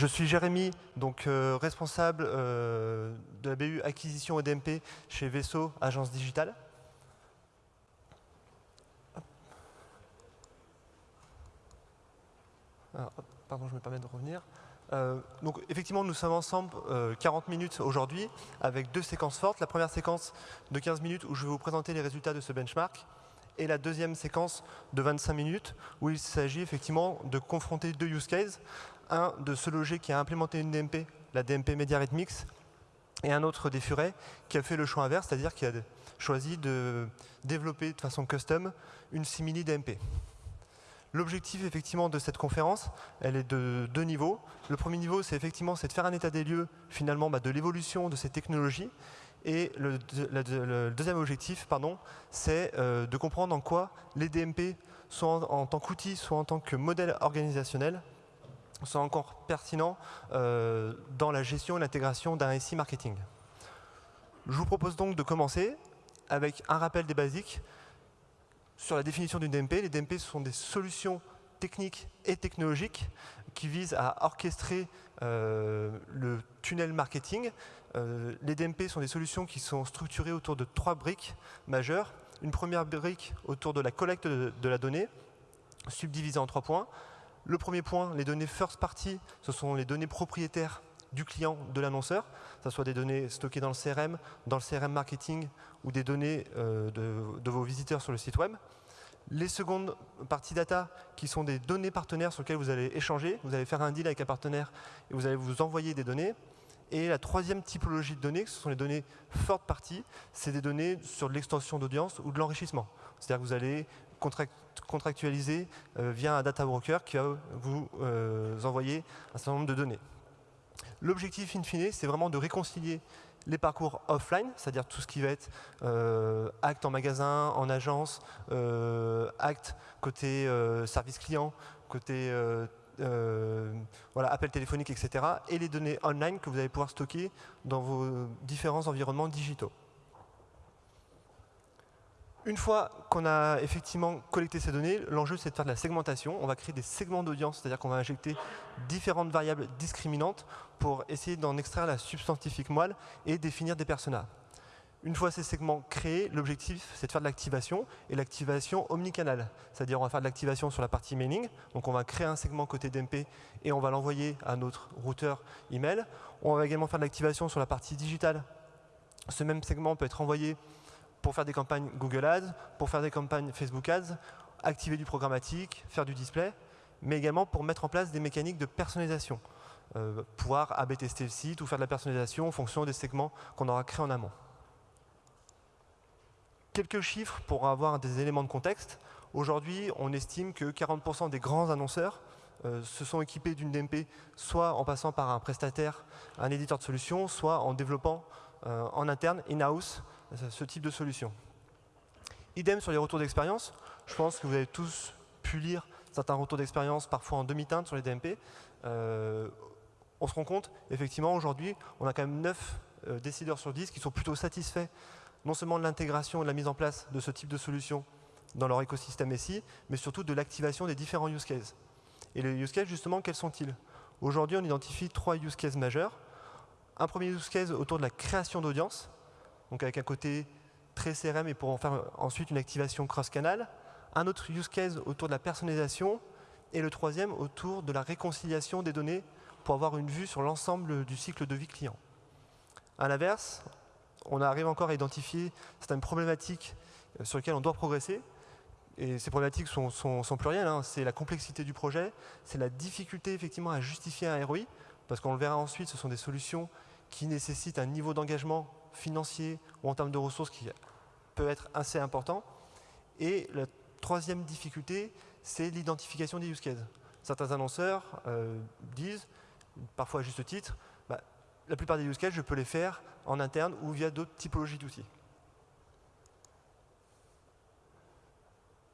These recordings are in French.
je suis Jérémy, donc euh, responsable euh, de la BU acquisition et DMP chez Vaisseau, agence digitale. pardon, je me permets de revenir. Euh, donc effectivement, nous sommes ensemble 40 minutes aujourd'hui avec deux séquences fortes. La première séquence de 15 minutes où je vais vous présenter les résultats de ce benchmark et la deuxième séquence de 25 minutes où il s'agit effectivement de confronter deux use cases. Un de ce loger qui a implémenté une DMP, la DMP Media Mix, et un autre des Furets qui a fait le choix inverse, c'est-à-dire qui a choisi de développer de façon custom une simili DMP. L'objectif effectivement de cette conférence, elle est de deux niveaux. Le premier niveau, c'est effectivement de faire un état des lieux finalement bah, de l'évolution de ces technologies et le, deuxième objectif, pardon, c'est euh, de comprendre en quoi les DMP, soit en, tant qu'outils, soit en tant que modèle organisationnel, sont encore pertinents euh, dans la gestion et l'intégration d'un SI marketing. Je vous propose donc de commencer avec un rappel des basiques sur la définition d'une DMP. Les DMP sont des solutions techniques et technologiques qui visent à orchestrer euh, le tunnel marketing euh, les DMP sont des solutions qui sont structurées autour de trois briques majeures. Une première brique autour de la collecte de, la donnée, subdivisée en trois points. Le premier point, les données first party, ce sont les données propriétaires du client, de l'annonceur, que ce soit des données stockées dans le CRM, dans le CRM marketing ou des données euh, de, vos visiteurs sur le site web. Les secondes parties data, qui sont des données partenaires sur lesquelles vous allez échanger. Vous allez faire un deal avec un partenaire et vous allez vous envoyer des données. Et la troisième typologie de données, ce sont les données forte partie, c'est des données sur de l'extension d'audience ou de l'enrichissement. C'est-à-dire que vous allez contractualiser euh, via un data broker qui va vous euh, envoyer un certain nombre de données. L'objectif in fine, c'est vraiment de réconcilier les parcours offline, c'est-à-dire tout ce qui va être euh, acte en magasin, en agence, acte côté service client, côté euh, voilà, appels téléphoniques, etc. et les données online que vous allez pouvoir stocker dans vos différents environnements digitaux. Une fois qu'on a effectivement collecté ces données, l'enjeu c'est de faire de la segmentation. On va créer des segments d'audience, c'est-à-dire qu'on va injecter différentes variables discriminantes pour essayer d'en extraire la substantifique moelle et définir des personas. Une fois ces segments créés, l'objectif, c'est de faire de l'activation, et l'activation omnicanal. C'est-à-dire on va faire de l'activation sur la partie mailing, donc on va créer un segment côté DMP et on va l'envoyer à notre routeur email. On va également faire de l'activation sur la partie digitale. Ce même segment peut être envoyé pour faire des campagnes Google Ads, pour faire des campagnes Facebook Ads, activer du programmatique, faire du display, mais également pour mettre en place des mécaniques de personnalisation. Euh, pouvoir AB tester le site ou faire de la personnalisation en fonction des segments qu'on aura créés en amont. Quelques chiffres pour avoir des éléments de contexte. Aujourd'hui, on estime que 40% des grands annonceurs euh, se sont équipés d'une DMP, soit en passant par un prestataire, un éditeur de solutions, soit en développant euh, en interne, in-house, ce type de solution. Idem sur les retours d'expérience. Je pense que vous avez tous pu lire certains retours d'expérience, parfois en demi-teinte sur les DMP. Euh, on se rend compte, effectivement, aujourd'hui, on a quand même 9 décideurs sur 10 qui sont plutôt satisfaits non seulement de l'intégration et de la mise en place de ce type de solution dans leur écosystème SI, mais surtout de l'activation des différents use cases. Et les use cases, justement, quels sont-ils? Aujourd'hui, on identifie trois use cases majeurs. Un premier use case autour de la création d'audience, donc avec un côté très CRM et pour en faire ensuite une activation cross-canal. Un autre use case autour de la personnalisation. Et le troisième autour de la réconciliation des données pour avoir une vue sur l'ensemble du cycle de vie client. À l'inverse, on arrive encore à identifier certaines problématiques euh, sur lesquelles on doit progresser. Et ces problématiques sont, plurielles. Hein. C'est la complexité du projet, c'est la difficulté effectivement à justifier un ROI, parce qu'on le verra ensuite, ce sont des solutions qui nécessitent un niveau d'engagement financier ou en termes de ressources qui peut être assez important. Et la troisième difficulté, c'est l'identification des use cases. Certains annonceurs euh, disent, parfois à juste titre, bah, la plupart des use cases, je peux les faire en interne ou via d'autres typologies d'outils.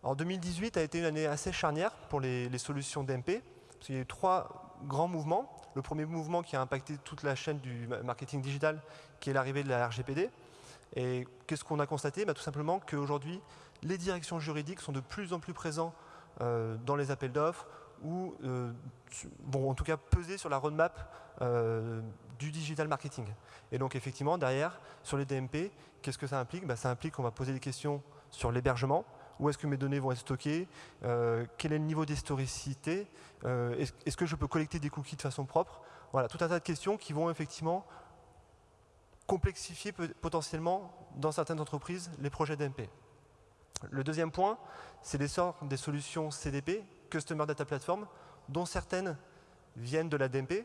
En 2018 a été une année assez charnière pour les, solutions DMP, parce qu'il y a eu trois grands mouvements. Le premier mouvement qui a impacté toute la chaîne du marketing digital, qui est l'arrivée de la RGPD. Et qu'est-ce qu'on a constaté? Bah, Tout simplement qu'aujourd'hui, les directions juridiques sont de plus en plus présentes euh, dans les appels d'offres ou vont en tout cas peser sur la roadmap du digital marketing. Et donc effectivement, derrière, sur les DMP, qu'est-ce que ça implique? Bah, Ça implique qu'on va poser des questions sur l'hébergement, où est-ce que mes données vont être stockées, euh, quel est le niveau d'historicité, euh, est-ce que je peux collecter des cookies de façon propre Voilà, tout un tas de questions qui vont effectivement complexifier potentiellement dans certaines entreprises les projets DMP. Le deuxième point, c'est l'essor des solutions CDP, Customer Data Platform, dont certaines viennent de la DMP.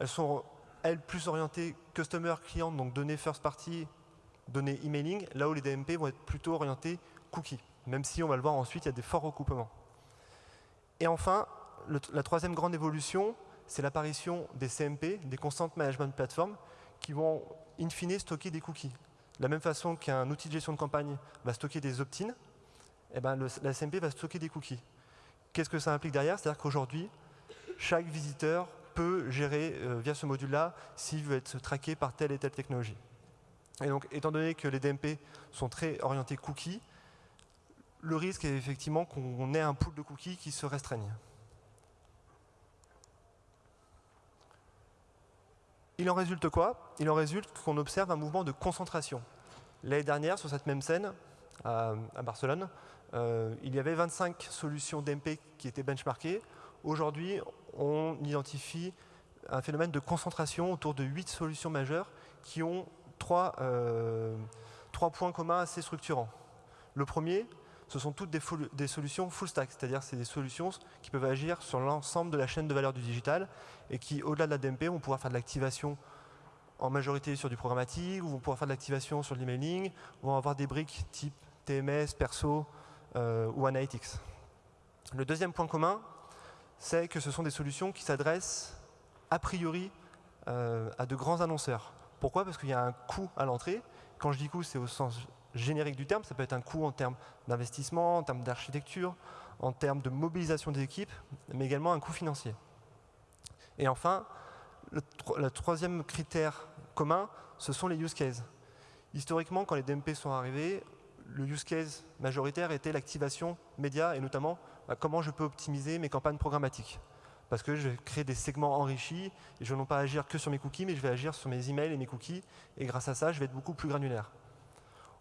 Elles sont, elles, plus orientées Customer Client, donc données first party, données emailing, là où les DMP vont être plutôt orientées cookies même si on va le voir ensuite, il y a des forts recoupements. Et enfin, la troisième grande évolution, c'est l'apparition des CMP, des Constant Management Platform, qui vont in fine stocker des cookies. De la même façon qu'un outil de gestion de campagne va stocker des opt-in, eh ben la CMP va stocker des cookies. Qu'est-ce que ça implique derrière? C'est-à-dire qu'aujourd'hui, chaque visiteur peut gérer euh, via ce module-là s'il veut être traqué par telle et telle technologie. Et donc, étant donné que les DMP sont très orientés cookies, le risque est effectivement qu'on ait un pool de cookies qui se restreigne. Il en résulte quoi? Il en résulte qu'on observe un mouvement de concentration. L'année dernière, sur cette même scène, à, Barcelone, euh, il y avait 25 solutions DMP qui étaient benchmarkées. Aujourd'hui, on identifie un phénomène de concentration autour de 8 solutions majeures qui ont trois, euh, trois points communs assez structurants. Le premier, ce sont toutes des, solutions full stack, c'est-à-dire c'est des solutions qui peuvent agir sur l'ensemble de la chaîne de valeur du digital et qui, au-delà de la DMP, vont pouvoir faire de l'activation en majorité sur du programmatique, ou vont pouvoir faire de l'activation sur l'emailing, vont avoir des briques type TMS, Perso euh, ou Analytics. Le deuxième point commun, c'est que ce sont des solutions qui s'adressent a priori euh, à de grands annonceurs. Pourquoi? Parce qu'il y a un coût à l'entrée. Quand je dis coût, c'est au sens générique du terme, ça peut être un coût en termes d'investissement, en termes d'architecture, en termes de mobilisation des équipes, mais également un coût financier. Et enfin, le, troisième critère commun, ce sont les use cases. Historiquement, quand les DMP sont arrivés, le use case majoritaire était l'activation média et notamment bah, comment je peux optimiser mes campagnes programmatiques. Parce que je vais créer des segments enrichis et je ne vais pas agir que sur mes cookies, mais je vais agir sur mes emails et mes cookies. Et grâce à ça, je vais être beaucoup plus granulaire.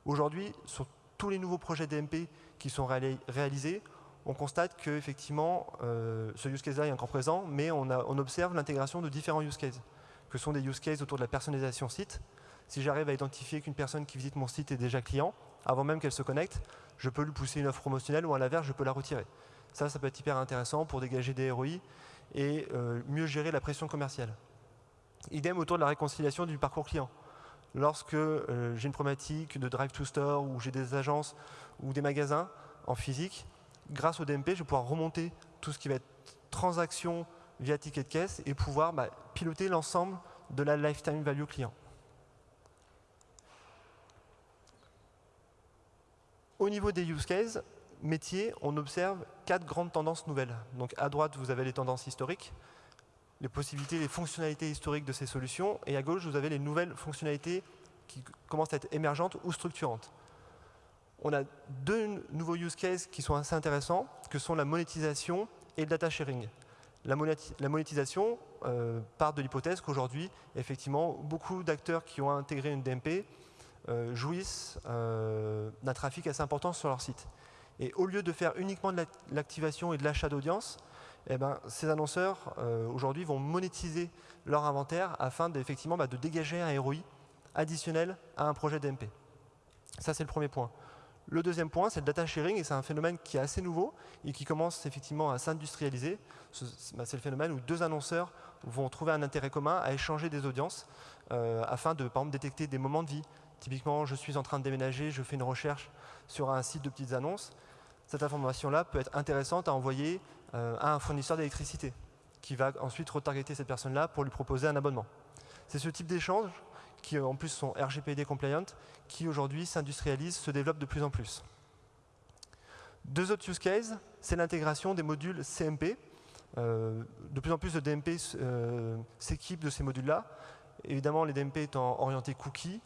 Aujourd'hui, sur tous les nouveaux projets DMP qui sont réalisés, on constate que effectivement, euh, ce use case-là est encore présent, mais on, observe l'intégration de différents use cases, que sont des use cases autour de la personnalisation site. Si j'arrive à identifier qu'une personne qui visite mon site est déjà client, avant même qu'elle se connecte, je peux lui pousser une offre promotionnelle ou à l'inverse, je peux la retirer. Ça, ça peut être hyper intéressant pour dégager des ROI et euh, mieux gérer la pression commerciale. Idem autour de la réconciliation du parcours client lorsque euh, j'ai une problématique de drive to store ou j'ai des agences ou des magasins en physique, grâce au DMP, je vais pouvoir remonter tout ce qui va être transaction via ticket de caisse et pouvoir bah, piloter l'ensemble de la lifetime value client. Au niveau des use cases, métiers, on observe quatre grandes tendances nouvelles. Donc à droite, vous avez les tendances historiques les possibilités, les fonctionnalités historiques de ces solutions, et à gauche, vous avez les nouvelles fonctionnalités qui commencent à être émergentes ou structurantes. On a deux nouveaux use cases qui sont assez intéressants, que sont la monétisation et le data sharing. La, monétisation euh, part de l'hypothèse qu'aujourd'hui, effectivement, beaucoup d'acteurs qui ont intégré une DMP euh, jouissent euh, d'un trafic assez important sur leur site. Et au lieu de faire uniquement de l'activation et de l'achat d'audience, eh ben, ces annonceurs, euh, aujourd'hui, vont monétiser leur inventaire afin effectivement bah, de dégager un ROI additionnel à un projet DMP. Ça, c'est le premier point. Le deuxième point, c'est le data sharing, et c'est un phénomène qui est assez nouveau et qui commence effectivement à s'industrialiser. Bah, c'est le phénomène où deux annonceurs vont trouver un intérêt commun à échanger des audiences euh, afin de, par exemple, détecter des moments de vie. Typiquement, je suis en train de déménager, je fais une recherche sur un site de petites annonces. Cette information-là peut être intéressante à envoyer à un fournisseur d'électricité qui va ensuite retargeter cette personne-là pour lui proposer un abonnement. C'est ce type d'échange qui en plus sont RGPD compliant, qui aujourd'hui s'industrialisent, se développent de plus en plus. Deux autres use cases, c'est l'intégration des modules CMP. Euh, de plus en plus de DMP euh, s'équipent de ces modules-là. Évidemment, les DMP étant orientés cookies,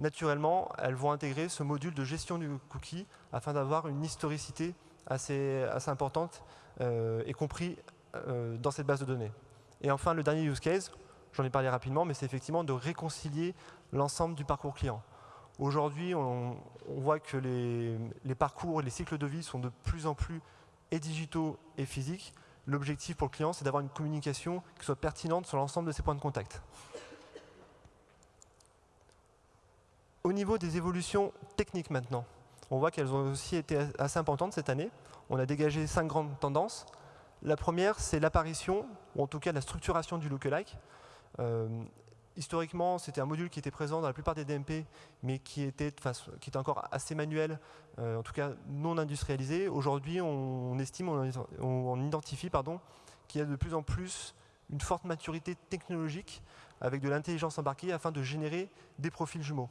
naturellement, elles vont intégrer ce module de gestion du cookie afin d'avoir une historicité assez, importante, euh, y compris euh, dans cette base de données. Et enfin, le dernier use case, j'en ai parlé rapidement, mais c'est effectivement de réconcilier l'ensemble du parcours client. Aujourd'hui, on, voit que les, les, parcours et les cycles de vie sont de plus en plus et digitaux et physiques. L'objectif pour le client, c'est d'avoir une communication qui soit pertinente sur l'ensemble de ces points de contact. Au niveau des évolutions techniques maintenant, on voit qu'elles ont aussi été assez importantes cette année. On a dégagé cinq grandes tendances. La première, c'est l'apparition, ou en tout cas la structuration du lookalike. Euh, historiquement, c'était un module qui était présent dans la plupart des DMP, mais qui était, encore assez manuel, euh, en tout cas non industrialisé. Aujourd'hui, on, estime, on, identifie qu'il y a de plus en plus une forte maturité technologique avec de l'intelligence embarquée afin de générer des profils jumeaux.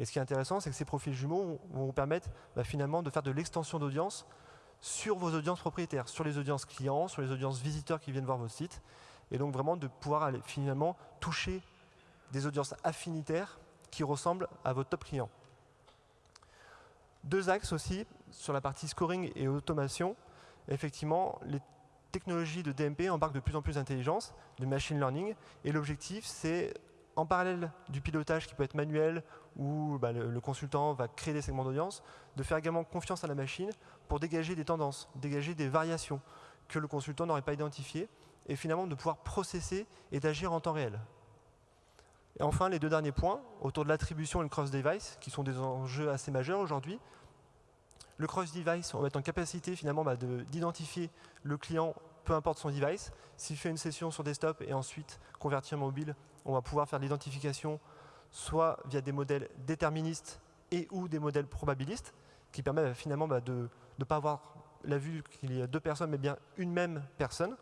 Et ce qui est intéressant, c'est que ces profils jumeaux vont vous permettre bah, finalement de faire de l'extension d'audience sur vos audiences propriétaires, sur les audiences clients, sur les audiences visiteurs qui viennent voir votre site, et donc vraiment de pouvoir finalement toucher des audiences affinitaires qui ressemblent à votre top client. Deux axes aussi sur la partie scoring et automation. Effectivement, les technologies de DMP embarquent de plus en plus d'intelligence, de machine learning, et l'objectif, c'est en parallèle du pilotage qui peut être manuel, où bah, le, consultant va créer des segments d'audience, de faire également confiance à la machine pour dégager des tendances, dégager des variations que le consultant n'aurait pas identifiées, et finalement de pouvoir processer et d'agir en temps réel. Et enfin, les deux derniers points, autour de l'attribution et le cross-device, qui sont des enjeux assez majeurs aujourd'hui. Le cross-device, on va être en capacité finalement bah, d'identifier le client, peu importe son device. S'il fait une session sur desktop et ensuite convertir mobile, on va pouvoir faire l'identification soit via des modèles déterministes et ou des modèles probabilistes, qui permettent bah, finalement bah, de ne pas avoir la vue qu'il y a deux personnes, mais bien une même personne.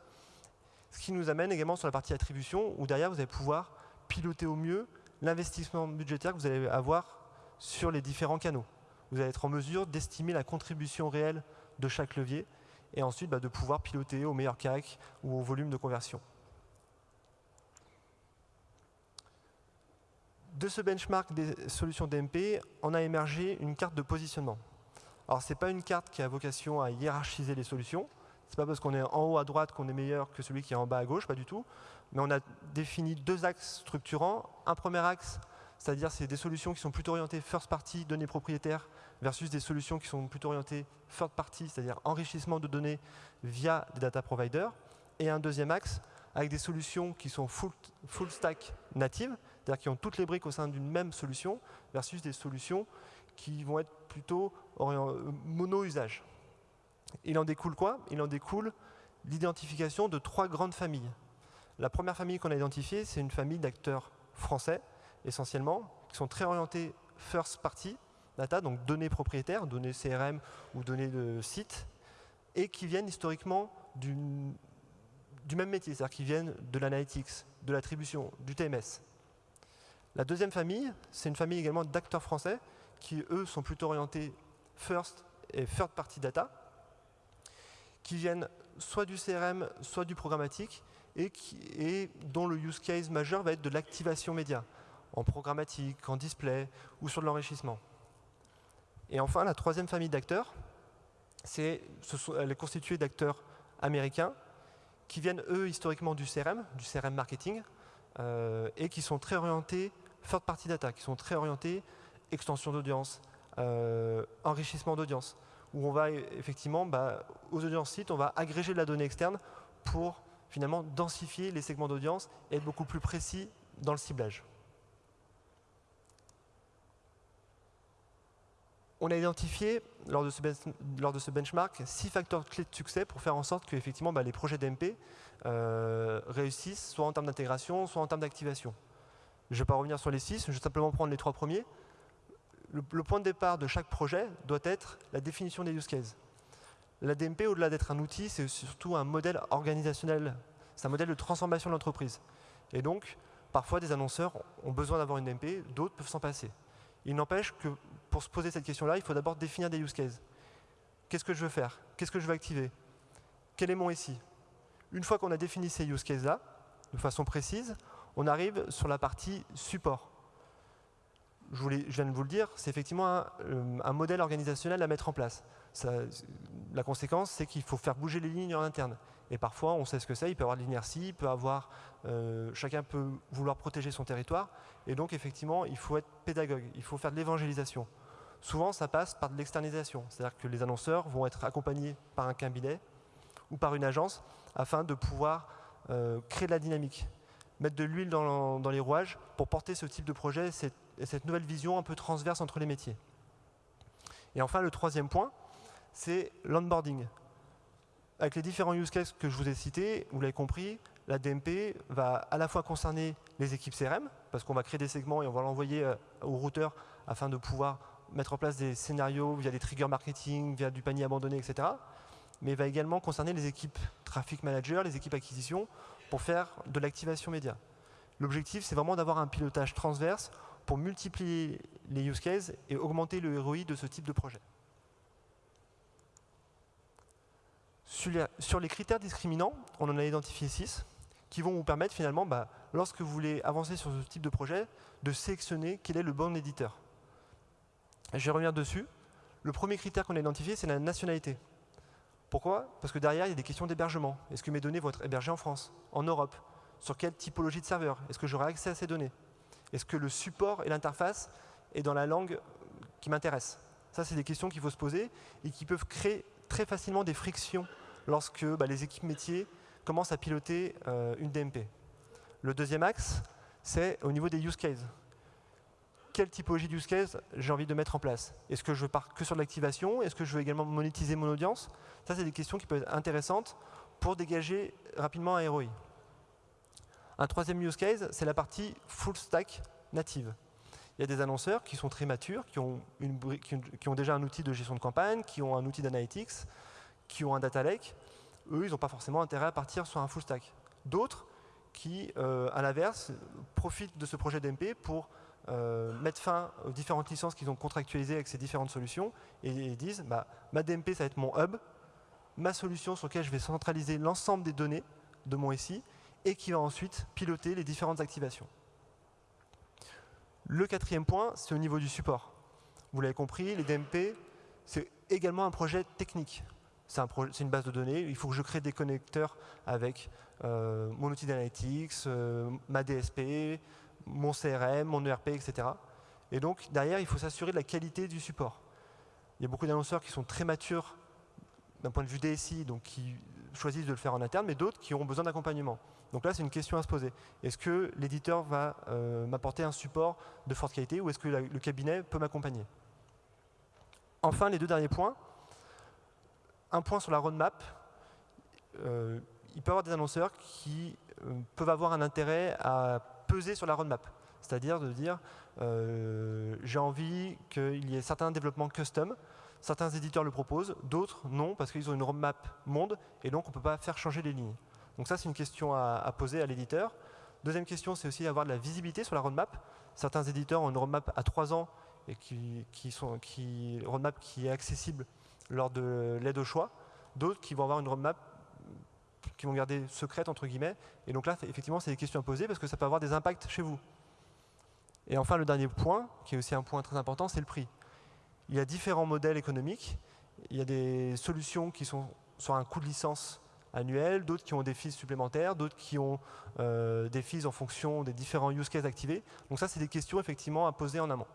Ce qui nous amène également sur la partie attribution, où derrière, vous allez pouvoir piloter au mieux l'investissement budgétaire que vous allez avoir sur les différents canaux. Vous allez être en mesure d'estimer la contribution réelle de chaque levier et ensuite bah, de pouvoir piloter au meilleur CAC ou au volume de conversion. De ce benchmark des solutions DMP, on a émergé une carte de positionnement. Alors, ce n'est pas une carte qui a vocation à hiérarchiser les solutions. Ce n'est pas parce qu'on est en haut à droite qu'on est meilleur que celui qui est en bas à gauche, pas du tout mais on a défini deux axes structurants. Un premier axe, c'est-à-dire c'est des solutions qui sont plutôt orientées first party, données propriétaires, versus des solutions qui sont plutôt orientées third party, c'est-à-dire enrichissement de données via des data providers. Et un deuxième axe, avec des solutions qui sont full, full stack natives, c'est-à-dire qui ont toutes les briques au sein d'une même solution, versus des solutions qui vont être plutôt mono-usage. Il en découle quoi? Il en découle l'identification de trois grandes familles. La première famille qu'on a identifiée, c'est une famille d'acteurs français, essentiellement, qui sont très orientés first party data, donc données propriétaires, données CRM ou données de site, et qui viennent historiquement du, même métier, c'est-à-dire qui viennent de l'analytics, de l'attribution, du TMS. La deuxième famille, c'est une famille également d'acteurs français qui, eux, sont plutôt orientés first et third party data, qui viennent soit du CRM, soit du programmatique, et, dont le use case majeur va être de l'activation média, en programmatique, en display ou sur de l'enrichissement. Et enfin, la troisième famille d'acteurs, elle est constituée d'acteurs américains qui viennent, eux, historiquement du CRM, du CRM marketing, euh, et qui sont très orientés third party data, qui sont très orientés extension d'audience, euh, enrichissement d'audience, où on va effectivement, bah, aux audiences sites, on va agréger de la donnée externe pour finalement densifier les segments d'audience et être beaucoup plus précis dans le ciblage. On a identifié, lors de, ce benchmark, six facteurs clés de succès pour faire en sorte que effectivement, bah, les projets d'MP euh, réussissent, soit en termes d'intégration, soit en termes d'activation. Je ne vais pas revenir sur les six, je vais simplement prendre les trois premiers. le point de départ de chaque projet doit être la définition des use cases. La DMP, au-delà d'être un outil, c'est surtout un modèle organisationnel. C'est un modèle de transformation de l'entreprise. Et donc, parfois, des annonceurs ont besoin d'avoir une DMP, d'autres peuvent s'en passer. Il n'empêche que pour se poser cette question-là, il faut d'abord définir des use cases. Qu'est-ce que je veux faire? Qu'est-ce que je veux activer? Quel est mon ici Une fois qu'on a défini ces use cases-là, de façon précise, on arrive sur la partie support. je, viens de vous le dire, c'est effectivement un, un, modèle organisationnel à mettre en place. La conséquence, c'est qu'il faut faire bouger les lignes en interne. Et parfois, on sait ce que c'est, il peut y avoir de l'inertie, il peut avoir, euh, chacun peut vouloir protéger son territoire. Et donc, effectivement, il faut être pédagogue, il faut faire de l'évangélisation. Souvent, ça passe par de l'externalisation. C'est-à-dire que les annonceurs vont être accompagnés par un cabinet ou par une agence afin de pouvoir euh, créer de la dynamique, mettre de l'huile dans, les rouages pour porter ce type de projet et cette nouvelle vision un peu transverse entre les métiers. Et enfin, le troisième point, c'est l'onboarding. Avec les différents use cases que je vous ai cités, vous l'avez compris, la DMP va à la fois concerner les équipes CRM, parce qu'on va créer des segments et on va l'envoyer euh, au routeur afin de pouvoir mettre en place des scénarios via des triggers marketing, via du panier abandonné, etc. Mais va également concerner les équipes traffic manager, les équipes acquisition, pour faire de l'activation média. L'objectif, c'est vraiment d'avoir un pilotage transverse pour multiplier les use cases et augmenter le ROI de ce type de projet. Sur les critères discriminants, on en a identifié six qui vont vous permettre finalement, bah, lorsque vous voulez avancer sur ce type de projet, de sélectionner quel est le bon éditeur. Je vais revenir dessus. Le premier critère qu'on a identifié, c'est la nationalité. Pourquoi? Parce que derrière, il y a des questions d'hébergement. Est-ce que mes données vont être hébergées en France, en Europe? Sur quelle typologie de serveur? Est-ce que j'aurai accès à ces données? Est-ce que le support et l'interface est dans la langue qui m'intéresse? Ça, c'est des questions qu'il faut se poser et qui peuvent créer très facilement des frictions lorsque bah, les équipes métiers commencent à piloter euh, une DMP. Le deuxième axe, c'est au niveau des use cases. Quelle typologie de use case j'ai envie de mettre en place? Est-ce que je pars que sur l'activation? Est-ce que je veux également monétiser mon audience? Ça, c'est des questions qui peuvent être intéressantes pour dégager rapidement un ROI. Un troisième use case, c'est la partie full stack native. Il y a des annonceurs qui sont très matures, qui ont, une, qui ont déjà un outil de gestion de campagne, qui ont un outil d'analytics, qui ont un data lake, eux, ils n'ont pas forcément intérêt à partir sur un full stack. D'autres qui, euh, à l'inverse, profitent de ce projet d'MP pour euh, fin aux différentes licences qu'ils ont contractualisées avec ces différentes solutions et, disent bah, ma DMP, ça va être mon hub, ma solution sur laquelle je vais centraliser l'ensemble des données de mon SI et qui va ensuite piloter les différentes activations. Le quatrième point, c'est au niveau du support. Vous l'avez compris, les DMP, c'est également un projet technique c'est une base de données, il faut que je crée des connecteurs avec euh, mon outil d'analytics, euh, ma DSP, mon CRM, mon ERP, etc. Et donc, derrière, il faut s'assurer de la qualité du support. Il y a beaucoup d'annonceurs qui sont très matures d'un point de vue DSI, donc qui choisissent de le faire en interne, mais d'autres qui ont besoin d'accompagnement. Donc là, c'est une question à se poser. Est-ce que l'éditeur va euh, m'apporter un support de forte qualité ou est-ce que le cabinet peut m'accompagner? Enfin, les deux derniers points, un point sur la roadmap. Euh, il peut y avoir des annonceurs qui euh, peuvent avoir un intérêt à peser sur la roadmap. C'est-à-dire de dire, euh, j'ai envie qu'il y ait certains développements custom, certains éditeurs le proposent, d'autres non, parce qu'ils ont une roadmap monde, et donc on ne peut pas faire changer les lignes. Donc ça, c'est une question à, poser à l'éditeur. Deuxième question, c'est aussi avoir de la visibilité sur la roadmap. Certains éditeurs ont une roadmap à trois ans, et qui, qui sont, qui, roadmap qui est accessible lors de l'aide au choix, d'autres qui vont avoir une roadmap qui vont garder secrète, entre guillemets. Et donc là, effectivement, c'est des questions à poser parce que ça peut avoir des impacts chez vous. Et enfin, le dernier point, qui est aussi un point très important, c'est le prix. Il y a différents modèles économiques. Il y a des solutions qui sont sur un coût de licence annuel, d'autres qui ont des fees supplémentaires, d'autres qui ont euh, des fees en fonction des différents use cases activés. Donc ça, c'est des questions effectivement à poser en amont.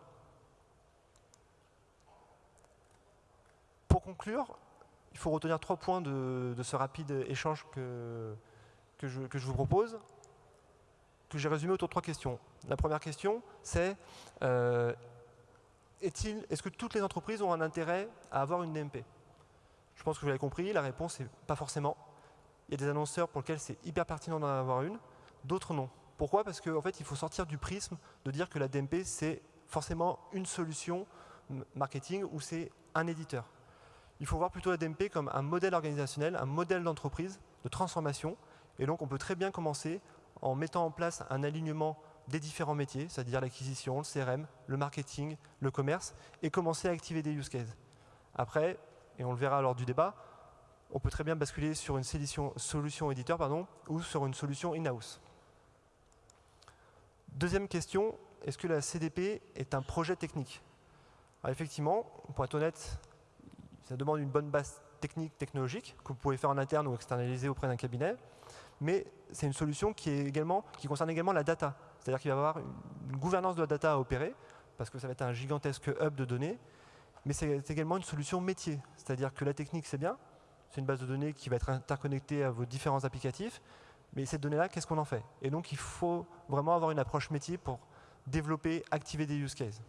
Pour conclure, il faut retenir trois points de, ce rapide échange que, je, vous propose, que j'ai résumé autour de trois questions. La première question, c'est euh, est-ce que toutes les entreprises ont un intérêt à avoir une DMP Je pense que vous l'avez compris, la réponse est pas forcément. Il y a des annonceurs pour lesquels c'est hyper pertinent d'en avoir une, d'autres non. Pourquoi? Parce qu'en fait, il faut sortir du prisme de dire que la DMP, c'est forcément une solution marketing ou c'est un éditeur il faut voir plutôt la DMP comme un modèle organisationnel, un modèle d'entreprise, de transformation. Et donc, on peut très bien commencer en mettant en place un alignement des différents métiers, c'est-à-dire l'acquisition, le CRM, le marketing, le commerce, et commencer à activer des use cases. Après, et on le verra lors du débat, on peut très bien basculer sur une solution, éditeur pardon, ou sur une solution in-house. Deuxième question, est-ce que la CDP est un projet technique? Effectivement, pour être honnête, ça demande une bonne base technique, technologique, que vous pouvez faire en interne ou externaliser auprès d'un cabinet. Mais c'est une solution qui, concerne également la data. C'est-à-dire qu'il va y avoir une gouvernance de la data à opérer, parce que ça va être un gigantesque hub de données. Mais c'est également une solution métier. C'est-à-dire que la technique, c'est bien. C'est une base de données qui va être interconnectée à vos différents applicatifs. Mais cette donnée-là, qu'est-ce qu'on en fait? Et donc, il faut vraiment avoir une approche métier pour développer, activer des use cases.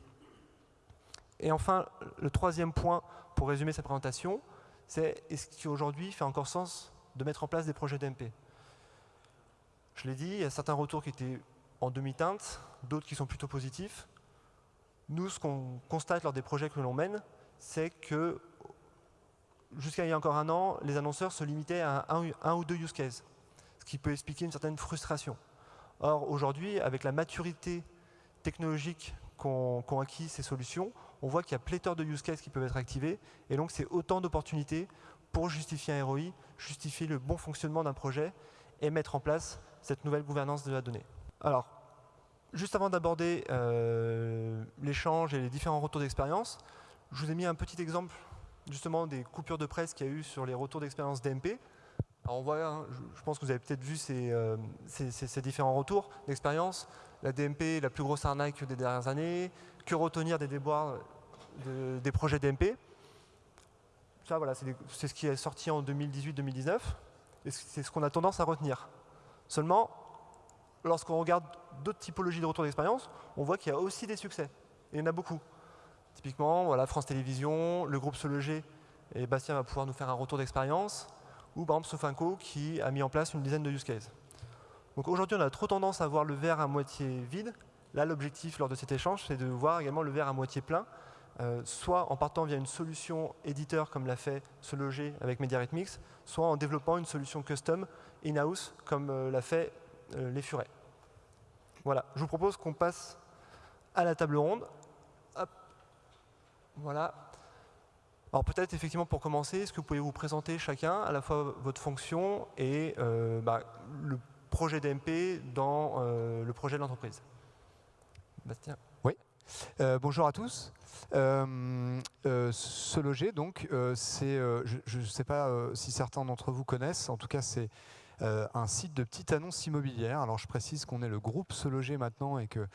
Et enfin, le troisième point pour résumer cette présentation, c'est est-ce qu'aujourd'hui, fait encore sens de mettre en place des projets d'MP Je l'ai dit, il y a certains retours qui étaient en demi-teinte, d'autres qui sont plutôt positifs. Nous, ce qu'on constate lors des projets que l'on mène, c'est que jusqu'à il y a encore un an, les annonceurs se limitaient à un, ou deux use cases, ce qui peut expliquer une certaine frustration. Or, aujourd'hui, avec la maturité technologique qu'ont acquis ces solutions, on voit qu'il y a pléthore de use cases qui peuvent être activés, et donc c'est autant d'opportunités pour justifier un ROI, justifier le bon fonctionnement d'un projet et mettre en place cette nouvelle gouvernance de la donnée. Alors, juste avant d'aborder euh, l'échange et les différents retours d'expérience, je vous ai mis un petit exemple justement des coupures de presse qu'il y a eu sur les retours d'expérience DMP. Alors on voit, hein, je, pense que vous avez peut-être vu ces, euh, différents retours d'expérience. La DMP est la plus grosse arnaque des dernières années. Que retenir des déboires des projets DMP Ça, voilà, c'est ce qui est sorti en 2018-2019. Et c'est ce qu'on a tendance à retenir. Seulement, lorsqu'on regarde d'autres typologies de retours d'expérience, on voit qu'il y a aussi des succès. Et il y en a beaucoup. Typiquement, voilà, France Télévisions, le groupe Se Loger, et Bastien va pouvoir nous faire un retour d'expérience, ou par exemple Sofinco qui a mis en place une dizaine de use cases. Donc aujourd'hui, on a trop tendance à voir le verre à moitié vide. Là, l'objectif lors de cet échange, c'est de voir également le verre à moitié plein, euh, soit en partant via une solution éditeur comme l'a fait Se Loger avec MediaRhythmix, soit en développant une solution custom in-house comme euh, l'a fait euh, Les Furets. Voilà, je vous propose qu'on passe à la table ronde. Voilà. Alors peut-être effectivement pour commencer, est-ce que vous pouvez vous présenter chacun à la fois votre fonction et bah, le projet d'MP dans euh, le projet de l'entreprise Bastien Oui. Euh, bonjour à tous. se loger, donc, c'est, je ne sais pas si certains d'entre vous connaissent, en tout cas c'est un site de petites annonces immobilières. Alors je précise qu'on est le groupe Se Loger maintenant et que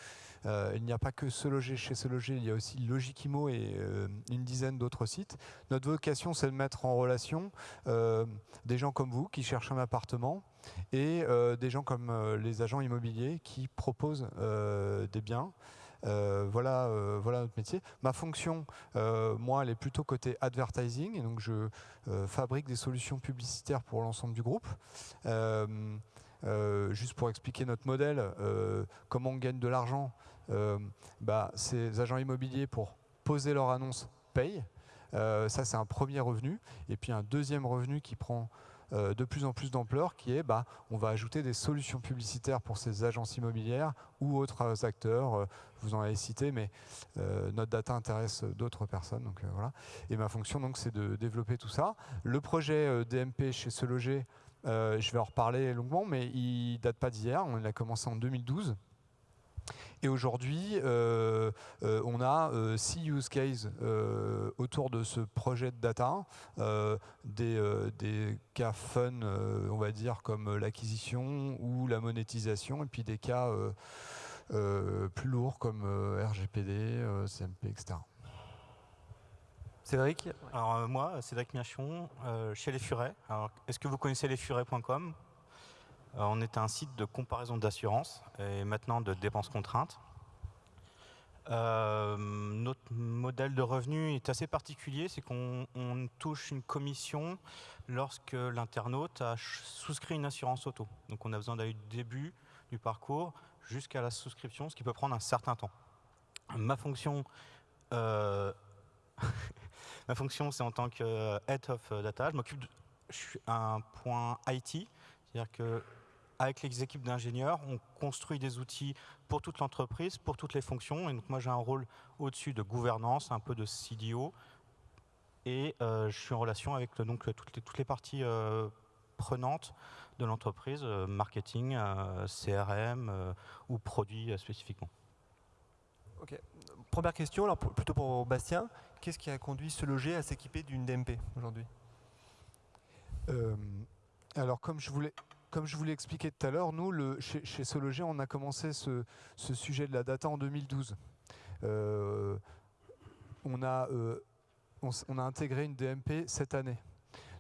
euh, il n'y a pas que Se Loger chez Se Loger, il y a aussi Logikimo et euh, une dizaine d'autres sites. Notre vocation, c'est de mettre en relation euh, des gens comme vous qui cherchent un appartement et des gens comme les agents immobiliers qui proposent des biens. voilà, voilà notre métier. Ma fonction, moi, elle est plutôt côté advertising, et donc je fabrique des solutions publicitaires pour l'ensemble du groupe. juste pour expliquer notre modèle, comment on gagne de l'argent, euh, bah, ces agents immobiliers, pour poser leur annonce, payent. Euh, ça, c'est un premier revenu. Et puis un deuxième revenu qui prend euh, de plus en plus d'ampleur, qui est bah, on va ajouter des solutions publicitaires pour ces agences immobilières ou autres acteurs. vous en avez cité, mais notre data intéresse d'autres personnes. Donc, voilà. Et ma fonction, donc, c'est de développer tout ça. Le projet DMP chez Se Loger, je vais en reparler longuement, mais il date pas d'hier. On a commencé en 2012. Et aujourd'hui, euh, euh, on a euh, six use cases autour de ce projet de data, des, des, cas fun, on va dire, comme l'acquisition ou la monétisation, et puis des cas plus lourds comme RGPD, CMP, etc. Cédric? Alors moi, Cédric Miachon, chez Les Furets. Est-ce que vous connaissez lesfurets.com on est un site de comparaison d'assurance et maintenant de dépenses contraintes. Euh, notre modèle de revenu est assez particulier, c'est qu'on touche une commission lorsque l'internaute a souscrit une assurance auto. Donc on a besoin d'aller du début du parcours jusqu'à la souscription, ce qui peut prendre un certain temps. Ma fonction, euh, fonction c'est en tant que Head of Data, je m'occupe je suis un point IT, c'est-à-dire que avec les équipes d'ingénieurs, on construit des outils pour toute l'entreprise, pour toutes les fonctions. Et donc moi, j'ai un rôle au-dessus de gouvernance, un peu de CDO. Et euh, je suis en relation avec donc, toutes, les, toutes les parties euh, prenantes de l'entreprise, euh, marketing, CRM ou produits spécifiquement. Ok. Première question, alors plutôt pour Bastien. Qu'est-ce qui a conduit ce loger à s'équiper d'une DMP aujourd'hui? Euh, Alors, comme je voulais, comme je vous l'ai expliqué tout à l'heure, nous, chez, chez Sologer, on a commencé ce, sujet de la data en 2012. Euh, euh, on, a intégré une DMP cette année.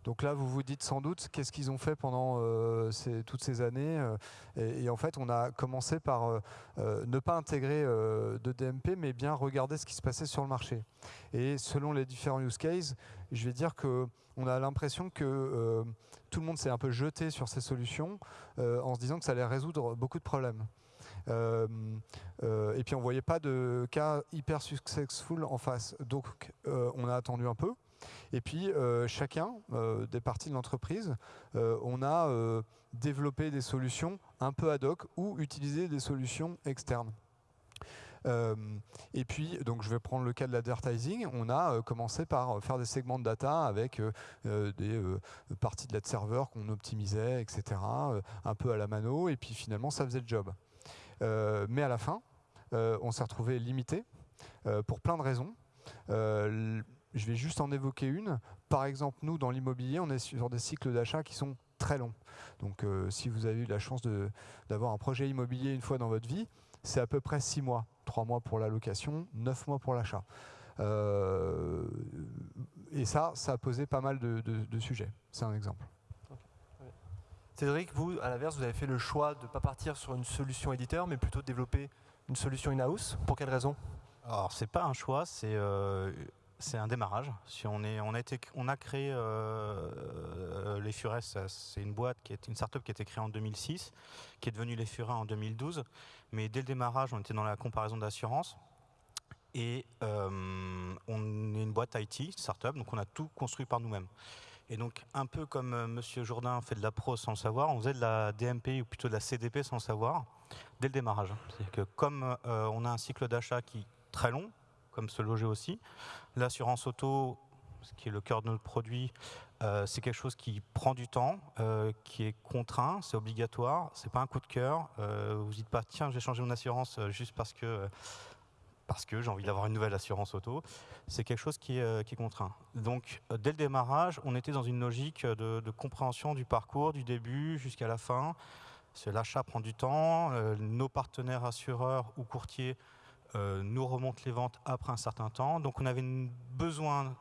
Donc là, vous vous dites sans doute qu'est-ce qu'ils ont fait pendant euh, toutes ces années. Euh, et, en fait, on a commencé par euh, ne pas intégrer de DMP, mais bien regarder ce qui se passait sur le marché. Et selon les différents use cases, je vais dire qu'on a l'impression que tout le monde s'est un peu jeté sur ces solutions en se disant que ça allait résoudre beaucoup de problèmes. et puis on ne voyait pas de cas hyper successful en face. Donc on a attendu un peu. Et puis, euh, chacun euh, des parties de l'entreprise, euh, on a développé des solutions un peu ad hoc ou utilisé des solutions externes. et puis, donc je vais prendre le cas de l'advertising. On a commencé par faire des segments de data avec des parties de la serveur qu'on optimisait, etc. un peu à la mano. Et puis finalement, ça faisait le job. mais à la fin, on s'est retrouvé limité pour plein de raisons. Je vais juste en évoquer une. Par exemple, nous, dans l'immobilier, on est sur des cycles d'achat qui sont très longs. Donc, euh, si vous avez eu la chance d'avoir un projet immobilier une fois dans votre vie, c'est à peu près six mois. Trois mois pour la location, neuf mois pour l'achat. Euh, et ça, ça a posé pas mal de, de sujets. C'est un exemple. Cédric, vous, à l'inverse, vous avez fait le choix de ne pas partir sur une solution éditeur, mais plutôt de développer une solution in-house. Pour quelle raison? Alors, c'est pas un choix, c'est euh, c'est un démarrage. On, a créé euh, euh, les Furets, c'est une boîte qui est une startup qui a été créée en 2006, qui est devenue les Furets en 2012. Mais dès le démarrage, on était dans la comparaison d'assurance. Et euh, on est une boîte IT, startup, donc on a tout construit par nous-mêmes. Et donc, un peu comme M. Jourdain fait de la pro sans le savoir, on faisait de la DMP ou plutôt de la CDP sans le savoir dès le démarrage. C'est-à-dire que comme on a un cycle d'achat qui est très long, comme se loger aussi. L'assurance auto, ce qui est le cœur de notre produit, euh, c'est quelque chose qui prend du temps, euh, qui est contraint, c'est obligatoire, c'est pas un coup de cœur. Euh, vous dites pas tiens, j'ai changé mon assurance juste parce que parce que j'ai envie d'avoir une nouvelle assurance auto. C'est quelque chose qui est, qui contraint. Donc dès le démarrage, on était dans une logique de, de compréhension du parcours, du début jusqu'à la fin. L'achat prend du temps, nos partenaires assureurs ou courtiers nous remonte les ventes après un certain temps. Donc on avait besoin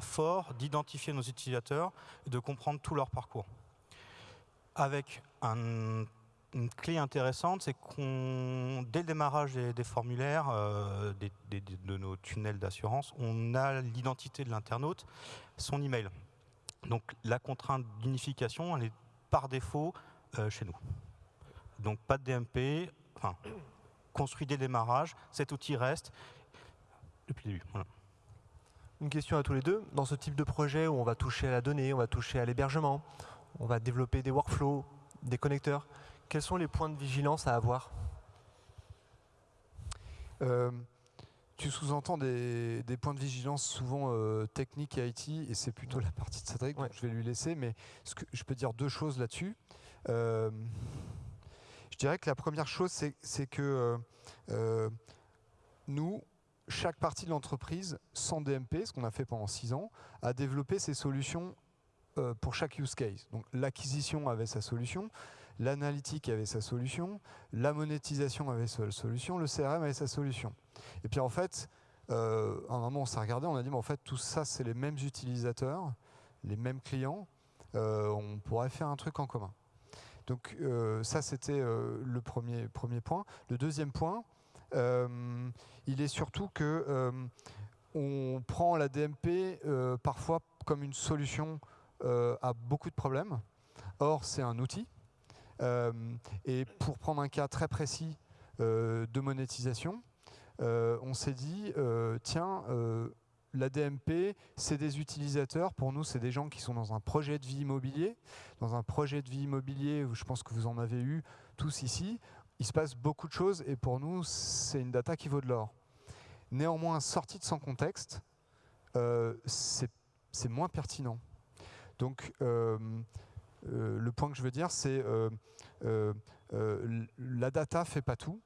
fort d'identifier nos utilisateurs et de comprendre tout leur parcours. Avec une clé intéressante, c'est qu'on, dès le démarrage des, formulaires, euh, de nos tunnels d'assurance, on a l'identité de l'internaute, son email. Donc la contrainte d'unification, elle est par défaut euh, chez nous. Donc pas de DMP, construit dès le démarrage, cet outil reste depuis le début. Une question à tous les deux. Dans ce type de projet où on va toucher à la donnée, on va toucher à l'hébergement, on va développer des workflows, des connecteurs, quels sont les points de vigilance à avoir? Euh, Tu sous-entends des, points de vigilance souvent euh, techniques et IT, et c'est plutôt la partie de Cédric, donc je vais lui laisser, mais ce que, je peux dire deux choses là-dessus. Euh, je dirais que la première chose, c'est que euh, euh, nous, chaque partie de l'entreprise, sans DMP, ce qu'on a fait pendant six ans, a développé ses solutions euh, pour chaque use case. Donc l'acquisition avait sa solution, l'analytique avait sa solution, la monétisation avait sa solution, le CRM avait sa solution. Et puis en fait, à un moment on s'est regardé, on a dit mais en fait tout ça c'est les mêmes utilisateurs, les mêmes clients, on pourrait faire un truc en commun. Donc euh, ça, c'était euh, le premier, premier point. Le deuxième point, euh, il est surtout que on prend la DMP parfois comme une solution à beaucoup de problèmes. Or, c'est un outil. et pour prendre un cas très précis de monétisation, on s'est dit, tiens, la DMP, c'est des utilisateurs. Pour nous, c'est des gens qui sont dans un projet de vie immobilier. Dans un projet de vie immobilier, je pense que vous en avez eu tous ici, il se passe beaucoup de choses et pour nous, c'est une data qui vaut de l'or. Néanmoins, sortie de son contexte, euh, c'est moins pertinent. Donc, euh, euh, le point que je veux dire, c'est la data fait pas tout.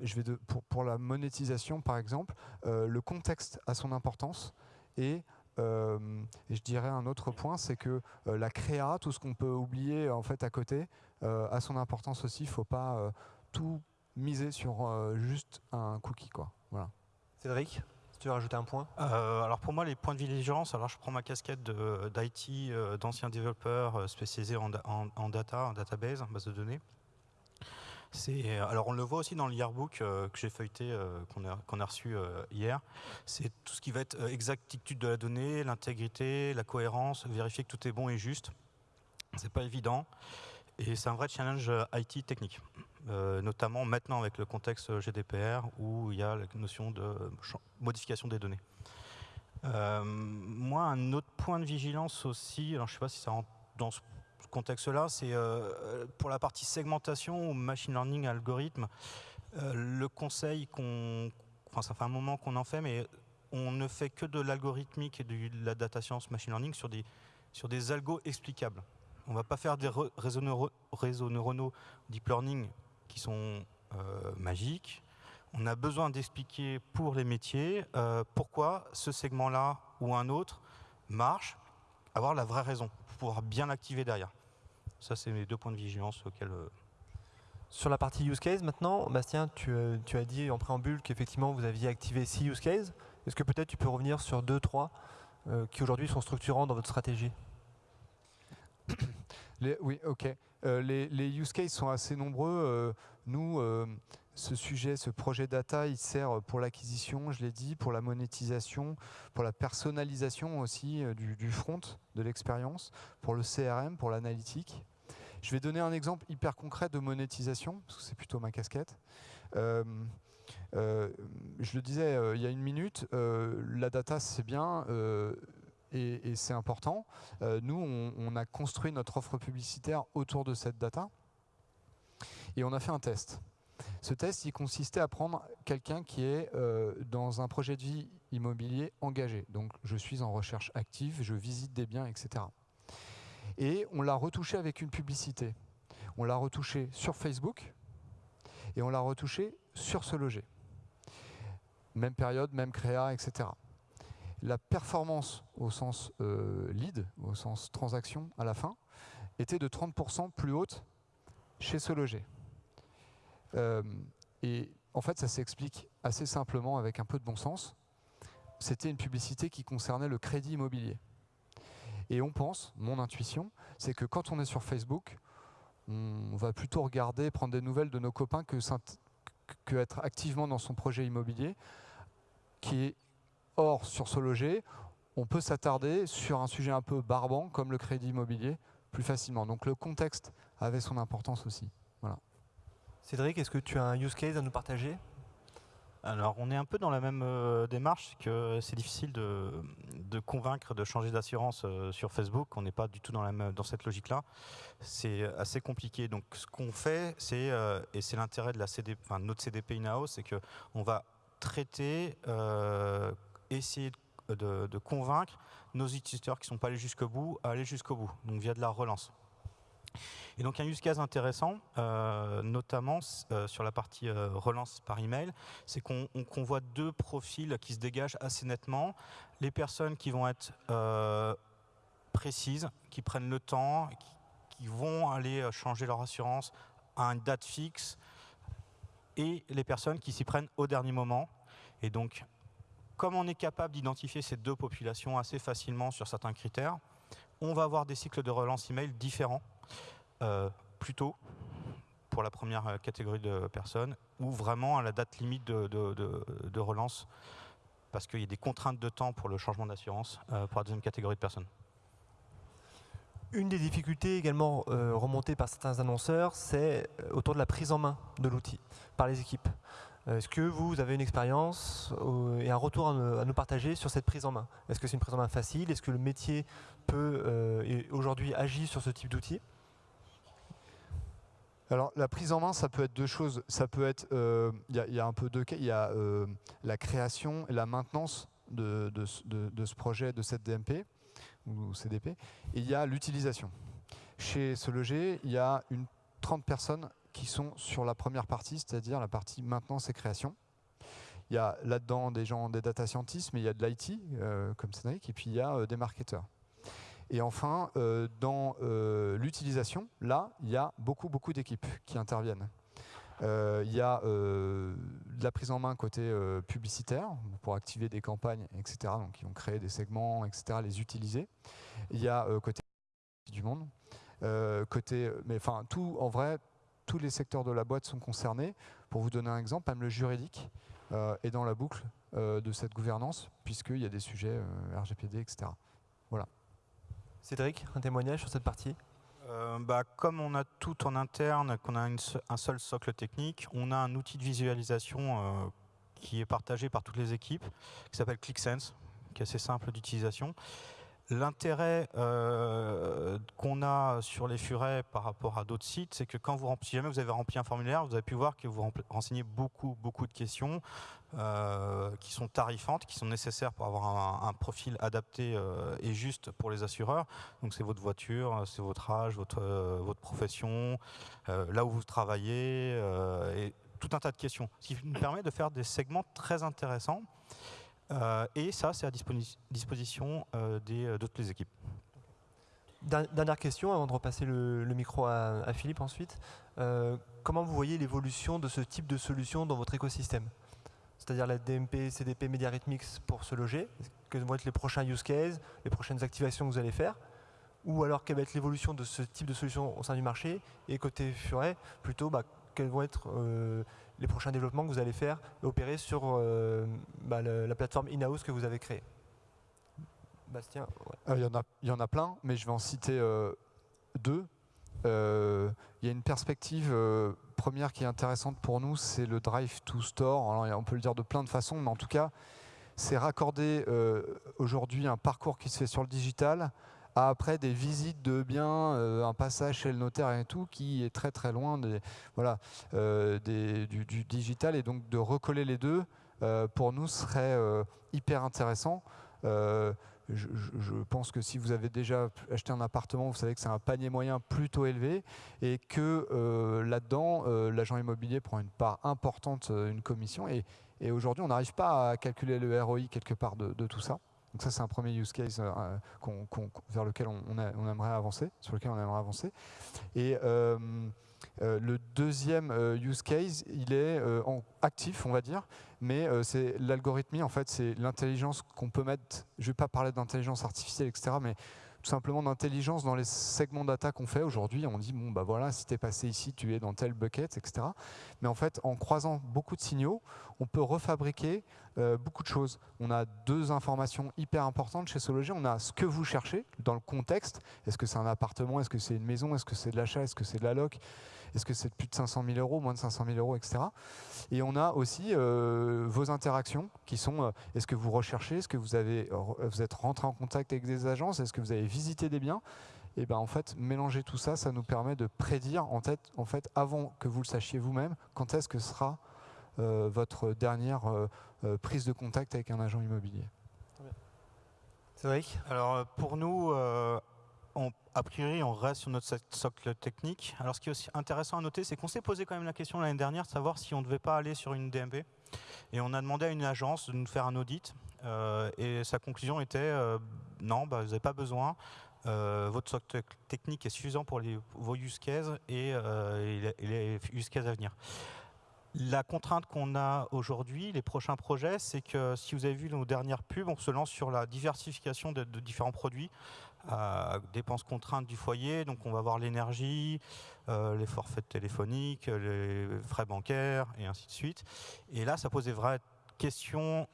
Je vais pour, pour, la monétisation, par exemple, le contexte a son importance et et je dirais un autre point, c'est que la créa, tout ce qu'on peut oublier en fait à côté, a son importance aussi. Il ne faut pas tout miser sur juste un cookie. Quoi. Voilà. Cédric tu veux rajouter un point? Alors pour moi, les points de vigilance, alors je prends ma casquette d'IT, d'ancien développeur spécialisé en, en, data, en database, en base de données. Euh, alors on le voit aussi dans le yearbook euh, que j'ai feuilleté, euh, qu'on a, reçu hier. C'est tout ce qui va être exactitude de la donnée, l'intégrité, la cohérence, vérifier que tout est bon et juste. C'est pas évident. Et c'est un vrai challenge IT technique, notamment maintenant avec le contexte GDPR où il y a la notion de modification des données. moi, un autre point de vigilance aussi, alors je ne sais pas si ça rentre dans ce contexte-là, c'est euh, pour la partie segmentation ou machine learning algorithme, euh, le conseil qu'on, enfin ça fait un moment qu'on en fait, mais on ne fait que de l'algorithmique et de la data science machine learning sur des, sur des algos explicables. On ne va pas faire des réseaux, neuronaux deep learning qui sont euh, magiques. On a besoin d'expliquer pour les métiers pourquoi ce segment-là ou un autre marche, avoir la vraie raison, pour pouvoir bien l'activer derrière. Ça, c'est mes deux points de vigilance auxquels... Euh, Sur la partie use case maintenant, Bastien, tu, euh, tu as dit en préambule qu'effectivement vous aviez activé six use cases. Est-ce que peut-être tu peux revenir sur deux, trois euh, qui aujourd'hui sont structurants dans votre stratégie Oui, ok. les, les, use cases sont assez nombreux. nous, ce sujet, ce projet data, il sert pour l'acquisition, je l'ai dit, pour la monétisation, pour la personnalisation aussi du, du front, de l'expérience, pour le CRM, pour l'analytique. Je vais donner un exemple hyper concret de monétisation, parce que c'est plutôt ma casquette. Euh, euh, je le disais euh, il y a une minute, la data c'est bien et, c'est important. nous, on, on, a construit notre offre publicitaire autour de cette data et on a fait un test. Ce test, il consistait à prendre quelqu'un qui est dans un projet de vie immobilier engagé. Donc, je suis en recherche active, je visite des biens, etc. Et on l'a retouché avec une publicité. On l'a retouché sur Facebook et on l'a retouché sur ce loger. Même période, même créa, etc. La performance au sens euh, lead, au sens transaction à la fin, était de 30% plus haute chez ce loger. Euh, et en fait, ça s'explique assez simplement avec un peu de bon sens. C'était une publicité qui concernait le crédit immobilier. Et on pense, mon intuition, c'est que quand on est sur Facebook, on va plutôt regarder, prendre des nouvelles de nos copains que, être activement dans son projet immobilier, qui est hors sur ce loger. On peut s'attarder sur un sujet un peu barbant comme le crédit immobilier plus facilement. Donc le contexte avait son importance aussi. Voilà. Cédric, est-ce que tu as un use case à nous partager? Alors, on est un peu dans la même euh, démarche, que c'est difficile de, convaincre de changer d'assurance euh, sur Facebook. On n'est pas du tout dans, la dans cette logique-là. C'est assez compliqué. Donc, ce qu'on fait, c'est, euh, et c'est l'intérêt de notre CDP in-house, c'est qu'on va traiter, essayer de, de, convaincre nos utilisateurs qui ne sont pas allés jusqu'au bout à aller jusqu'au bout, donc via de la relance. Et donc un use case intéressant, euh, notamment euh, sur la partie euh, relance par email, c'est qu'on voit deux profils qui se dégagent assez nettement. Les personnes qui vont être précises, qui prennent le temps, qui, vont aller changer leur assurance à une date fixe, et les personnes qui s'y prennent au dernier moment. Et donc, comme on est capable d'identifier ces deux populations assez facilement sur certains critères, on va avoir des cycles de relance email différents plus tôt pour la première euh, catégorie de personnes ou vraiment à la date limite de, relance parce qu'il y a des contraintes de temps pour le changement d'assurance euh, pour la deuxième catégorie de personnes. Une des difficultés également remontées par certains annonceurs, c'est autour de la prise en main de l'outil par les équipes. Est-ce que vous avez une expérience et un retour à, nous partager sur cette prise en main? Est-ce que c'est une prise en main facile? Est-ce que le métier peut aujourd'hui agir sur ce type d'outil alors la prise en main, ça peut être deux choses. Ça peut être, il euh, y, a un peu deux cas. Il y a euh, la création et la maintenance de, ce projet, de cette DMP ou CDP. Et il y a l'utilisation. Chez ce il y a une 30 personnes qui sont sur la première partie, c'est-à-dire la partie maintenance et création. Il y a là-dedans des gens, des data scientists, mais il y a de l'IT, comme Cédric, et puis il y a des marketeurs. Et enfin, dans l'utilisation, là, il y a beaucoup, beaucoup d'équipes qui interviennent. Euh, il y a euh, de la prise en main côté euh, publicitaire pour activer des campagnes, etc. Donc ils vont créer des segments, etc. Les utiliser. Il y a côté du monde, côté, mais enfin en vrai, tous les secteurs de la boîte sont concernés. Pour vous donner un exemple, même le juridique est dans la boucle de cette gouvernance puisqu'il y a des sujets RGPD, etc. Cédric, un témoignage sur cette partie? Euh, bah, comme on a tout en interne, qu'on a un seul socle technique, on a un outil de visualisation euh, qui est partagé par toutes les équipes, qui s'appelle ClickSense, qui est assez simple d'utilisation. L'intérêt euh, qu'on a sur les furets par rapport à d'autres sites, c'est que quand vous si jamais vous avez rempli un formulaire, vous avez pu voir que vous renseignez beaucoup, beaucoup de questions euh, qui sont tarifantes, qui sont nécessaires pour avoir un, profil adapté euh, et juste pour les assureurs. Donc c'est votre voiture, c'est votre âge, votre, votre profession, là où vous travaillez, et tout un tas de questions. Ce qui nous permet de faire des segments très intéressants. Euh, et ça, c'est à disposition euh, euh, d'autres les équipes. Dernière question, avant de repasser le, micro à, Philippe ensuite. comment vous voyez l'évolution de ce type de solution dans votre écosystème? C'est-à-dire la DMP, CDP, Rhythmix pour se loger Quels vont être les prochains use cases, les prochaines activations que vous allez faire? Ou alors, quelle va être l'évolution de ce type de solution au sein du marché? Et côté Furet, plutôt, bah, quels vont être les prochains développements que vous allez faire opérer sur euh, bah, la plateforme in-house que vous avez créée Bastien euh, il, y en a, y en a plein, mais je vais en citer euh, deux. il y a une perspective première qui est intéressante pour nous, c'est le drive to store. On peut le dire de plein de façons, mais en tout cas, c'est raccorder aujourd'hui un parcours qui se fait sur le digital après des visites de biens, euh, un passage chez le notaire et tout, qui est très très loin des, voilà, euh, du, digital. Et donc de recoller les deux, euh, pour nous, serait hyper intéressant. Je, pense que si vous avez déjà acheté un appartement, vous savez que c'est un panier moyen plutôt élevé et que là-dedans, l'agent immobilier prend une part importante, une commission. Et, aujourd'hui, on n'arrive pas à calculer le ROI quelque part de tout ça. Donc ça, c'est un premier use case euh, vers lequel on, aimerait avancer, sur lequel on aimerait avancer. Et euh, euh, le deuxième use case, il est actif, on va dire, mais c'est l'algorithmie, en fait, c'est l'intelligence qu'on peut mettre, je ne vais pas parler d'intelligence artificielle, etc., mais tout simplement d'intelligence dans les segments data qu'on fait aujourd'hui. On dit, bon, bah voilà, si tu es passé ici, tu es dans tel bucket, etc. Mais en fait, en croisant beaucoup de signaux, on peut refabriquer euh, beaucoup de choses. On a deux informations hyper importantes chez Sology. On a ce que vous cherchez dans le contexte. Est-ce que c'est un appartement? Est-ce que c'est une maison? Est-ce que c'est de l'achat? Est-ce que c'est de la loc? Est-ce que c'est plus de 500 000 euros, moins de 500 000 euros, etc. Et on a aussi euh, vos interactions qui sont, euh, est-ce que vous recherchez, est-ce que vous, avez, vous êtes rentré en contact avec des agences, est-ce que vous avez visité des biens? Et ben en fait, mélanger tout ça, ça nous permet de prédire en, tête, en fait, avant que vous le sachiez vous-même, quand est-ce que sera euh, votre dernière prise de contact avec un agent immobilier. Cédric? Alors pour nous, a priori, on reste sur notre socle technique. Alors, ce qui est aussi intéressant à noter, c'est qu'on s'est posé quand même la question l'année dernière de savoir si on ne devait pas aller sur une DMP. Et on a demandé à une agence de nous faire un audit. Euh, et sa conclusion était euh, non, bah, vous n'avez pas besoin. Euh, votre socle technique est suffisant pour les, vos use cases et, les use cases à venir. La contrainte qu'on a aujourd'hui, les prochains projets, c'est que si vous avez vu nos dernières pubs, on se lance sur la diversification de différents produits dépenses contraintes du foyer. Donc on va voir l'énergie, euh, les forfaits téléphoniques, les frais bancaires et ainsi de suite. Et là, ça pose des vraies questions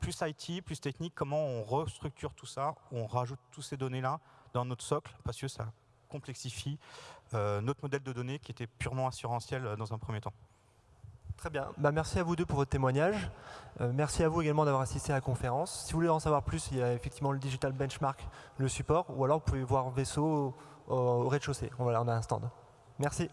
plus IT, plus technique, comment on restructure tout ça, on rajoute toutes ces données-là dans notre socle, parce que ça complexifie euh, notre modèle de données qui était purement assurantiel euh, dans un premier temps. Très bien. Bah, merci à vous deux pour votre témoignage. Euh, merci à vous également d'avoir assisté à la conférence. Si vous voulez en savoir plus, il y a effectivement le Digital Benchmark, le support, ou alors vous pouvez voir Vaisseau au, au rez-de-chaussée. Voilà, on a un stand. Merci.